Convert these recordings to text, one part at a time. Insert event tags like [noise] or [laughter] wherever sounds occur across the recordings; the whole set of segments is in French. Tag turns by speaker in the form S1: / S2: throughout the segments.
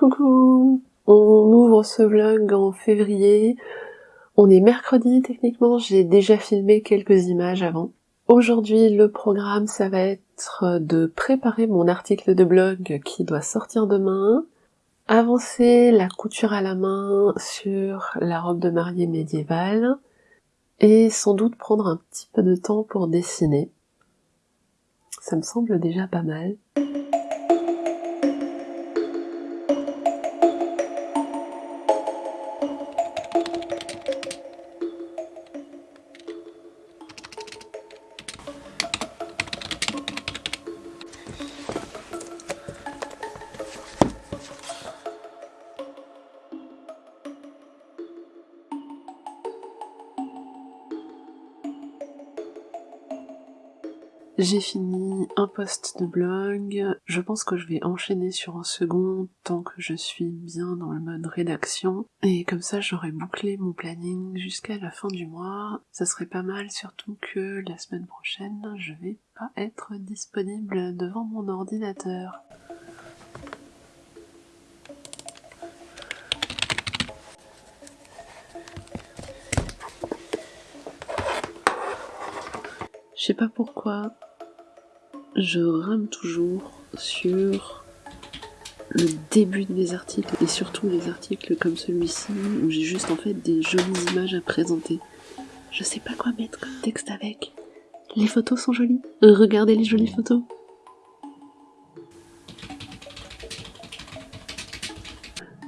S1: Coucou On ouvre ce vlog en février. On est mercredi techniquement, j'ai déjà filmé quelques images avant. Aujourd'hui le programme ça va être de préparer mon article de blog qui doit sortir demain, avancer la couture à la main sur la robe de mariée médiévale, et sans doute prendre un petit peu de temps pour dessiner. Ça me semble déjà pas mal. J'ai fini un post de blog, je pense que je vais enchaîner sur un second tant que je suis bien dans le mode rédaction, et comme ça j'aurai bouclé mon planning jusqu'à la fin du mois. Ça serait pas mal, surtout que la semaine prochaine je vais pas être disponible devant mon ordinateur. Je sais pas pourquoi, je rame toujours sur le début de mes articles et surtout les articles comme celui-ci où j'ai juste en fait des jolies images à présenter. Je sais pas quoi mettre comme texte avec. Les photos sont jolies. Regardez les jolies photos.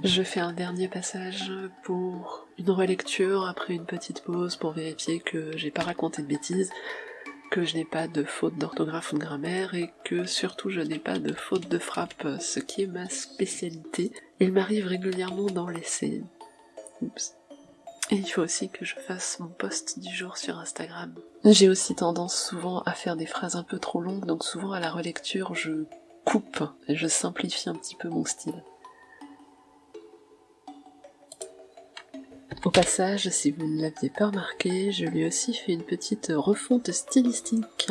S1: Je fais un dernier passage pour une relecture après une petite pause pour vérifier que j'ai pas raconté de bêtises que je n'ai pas de faute d'orthographe ou de grammaire et que surtout je n'ai pas de faute de frappe, ce qui est ma spécialité. Il m'arrive régulièrement d'en laisser. Oups. Et il faut aussi que je fasse mon post du jour sur Instagram. J'ai aussi tendance souvent à faire des phrases un peu trop longues, donc souvent à la relecture je coupe et je simplifie un petit peu mon style. Au passage, si vous ne l'aviez pas remarqué, je lui ai aussi fait une petite refonte stylistique.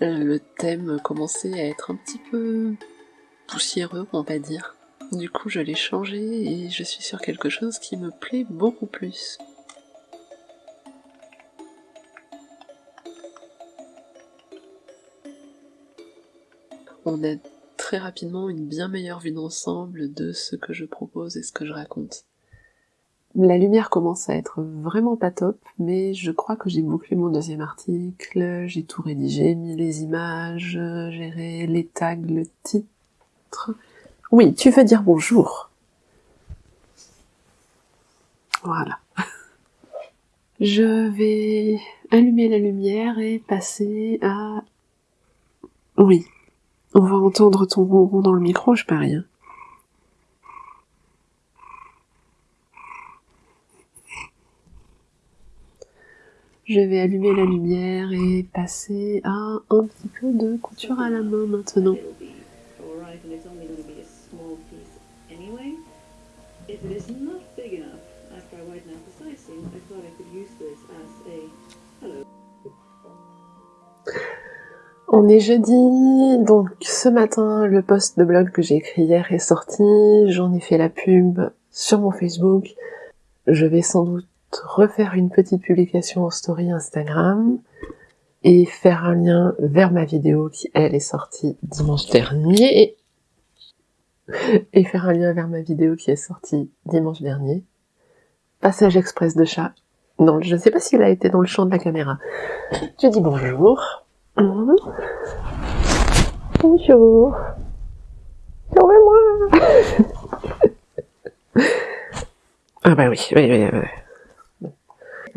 S1: Le thème commençait à être un petit peu poussiéreux, on va dire. Du coup, je l'ai changé et je suis sur quelque chose qui me plaît beaucoup plus. On a très rapidement une bien meilleure vue d'ensemble de ce que je propose et ce que je raconte. La lumière commence à être vraiment pas top, mais je crois que j'ai bouclé mon deuxième article, j'ai tout rédigé, mis les images, géré les tags, le titre. Oui, tu veux dire bonjour. Voilà. [laughs] Je vais allumer la lumière et passer à... Oui, on va entendre ton ronron dans le micro, je parie. Je vais allumer la lumière et passer à un petit peu de couture à la main maintenant. On est jeudi, donc ce matin le post de blog que j'ai écrit hier est sorti, j'en ai fait la pub sur mon Facebook, je vais sans doute refaire une petite publication en story Instagram et faire un lien vers ma vidéo qui elle est sortie dimanche dernier et faire un lien vers ma vidéo qui est sortie dimanche dernier. Passage express de chat. Non, je ne sais pas s'il a été dans le champ de la caméra. Je dis bonjour. Mmh. Bonjour. Sauvez-moi. ah bah oui, oui, oui, oui.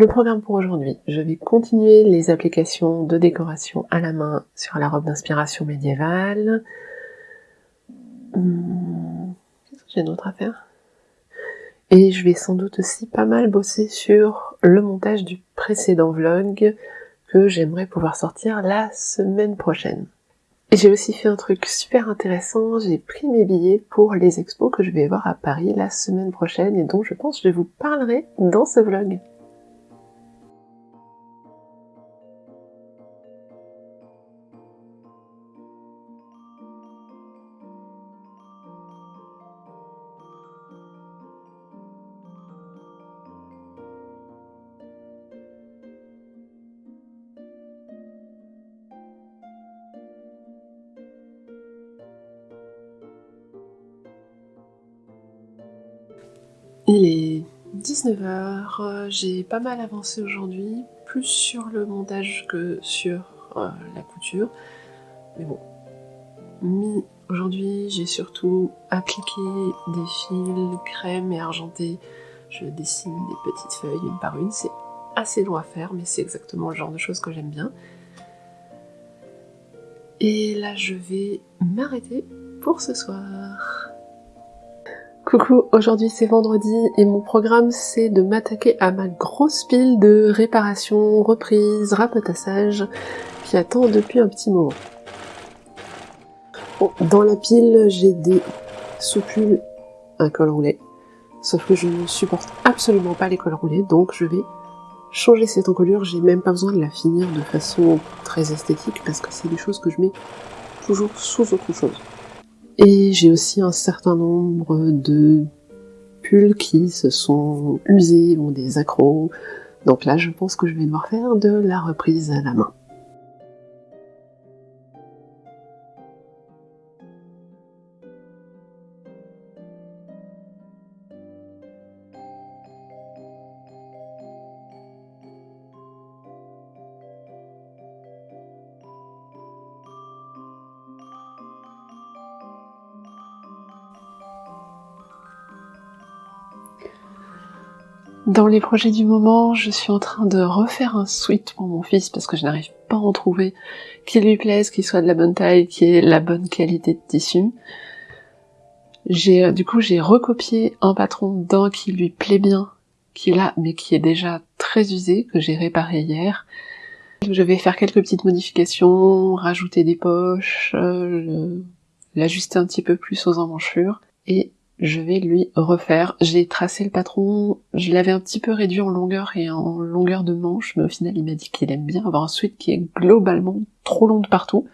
S1: Le programme pour aujourd'hui, je vais continuer les applications de décoration à la main sur la robe d'inspiration médiévale. Que j'ai d'autre à faire? Et je vais sans doute aussi pas mal bosser sur le montage du précédent vlog que j'aimerais pouvoir sortir la semaine prochaine. J'ai aussi fait un truc super intéressant, j'ai pris mes billets pour les expos que je vais voir à Paris la semaine prochaine et dont je pense que je vous parlerai dans ce vlog. Il est 19h, j'ai pas mal avancé aujourd'hui, plus sur le montage que sur euh, la couture. Mais bon, aujourd'hui j'ai surtout appliqué des fils crème et argenté. Je dessine des petites feuilles une par une, c'est assez long à faire mais c'est exactement le genre de choses que j'aime bien. Et là je vais m'arrêter pour ce soir. Coucou, aujourd'hui c'est vendredi et mon programme c'est de m'attaquer à ma grosse pile de réparation, reprise, rapotassage qui attend depuis un petit moment. dans la pile j'ai des soupules, un col roulé, sauf que je ne supporte absolument pas les cols roulés donc je vais changer cette encolure, j'ai même pas besoin de la finir de façon très esthétique parce que c'est des choses que je mets toujours sous autre chose. Et j'ai aussi un certain nombre de pulls qui se sont usés, ont des accros. Donc là, je pense que je vais devoir faire de la reprise à la main. Dans les projets du moment, je suis en train de refaire un sweat pour mon fils parce que je n'arrive pas à en trouver qui lui plaise, qui soit de la bonne taille, qui ait la bonne qualité de tissu. Euh, du coup j'ai recopié un patron d'un qui lui plaît bien, qui là mais qui est déjà très usé, que j'ai réparé hier. Je vais faire quelques petites modifications, rajouter des poches, euh, l'ajuster un petit peu plus aux emmanchures et je vais lui refaire. J'ai tracé le patron, je l'avais un petit peu réduit en longueur et en longueur de manche, mais au final il m'a dit qu'il aime bien avoir un sweat qui est globalement trop long de partout.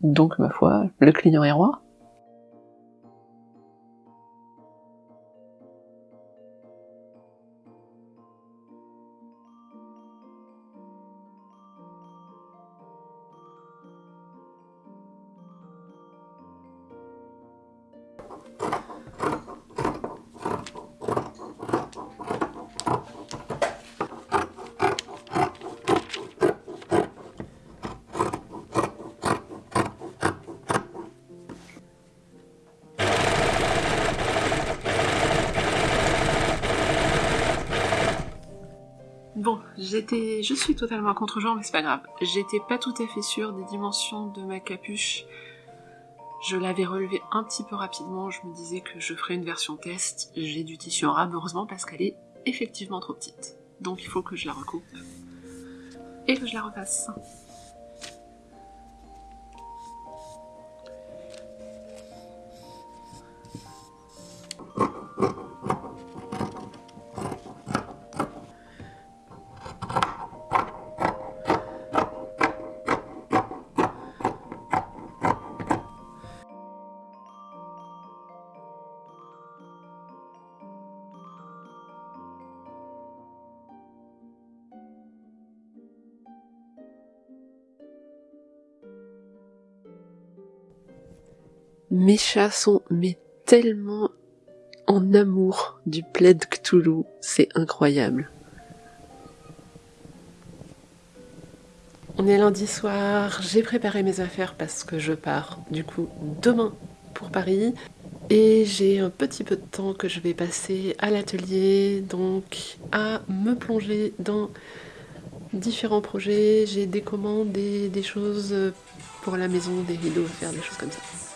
S1: Donc ma foi, le client est roi. Bon, j'étais, je suis totalement contre-genre, mais c'est pas grave. J'étais pas tout à fait sûre des dimensions de ma capuche. Je l'avais relevé un petit peu rapidement, je me disais que je ferais une version test. J'ai du tissu en rab, heureusement, parce qu'elle est effectivement trop petite. Donc il faut que je la recoupe. Et que je la repasse. Mes chats sont mais tellement en amour du plaid Cthulhu, c'est incroyable. On est lundi soir, j'ai préparé mes affaires parce que je pars du coup demain pour Paris et j'ai un petit peu de temps que je vais passer à l'atelier donc à me plonger dans différents projets, j'ai des commandes, des, des choses pour la maison, des rideaux faire, des choses comme ça.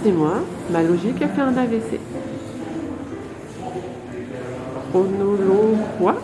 S1: Excusez-moi, ma logique a fait un AVC. Chronologue quoi